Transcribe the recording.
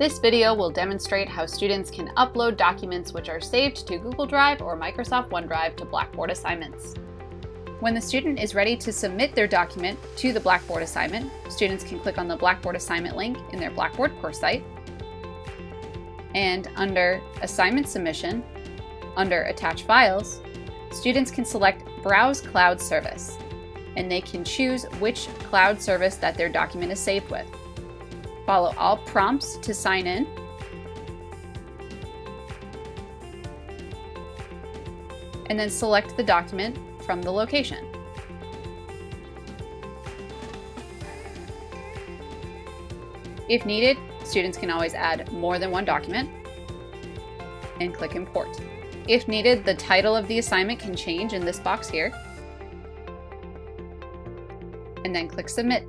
This video will demonstrate how students can upload documents which are saved to Google Drive or Microsoft OneDrive to Blackboard assignments. When the student is ready to submit their document to the Blackboard assignment, students can click on the Blackboard assignment link in their Blackboard course site. And under Assignment Submission, under Attach Files, students can select Browse Cloud Service, and they can choose which cloud service that their document is saved with. Follow all prompts to sign in. And then select the document from the location. If needed, students can always add more than one document and click Import. If needed, the title of the assignment can change in this box here, and then click Submit.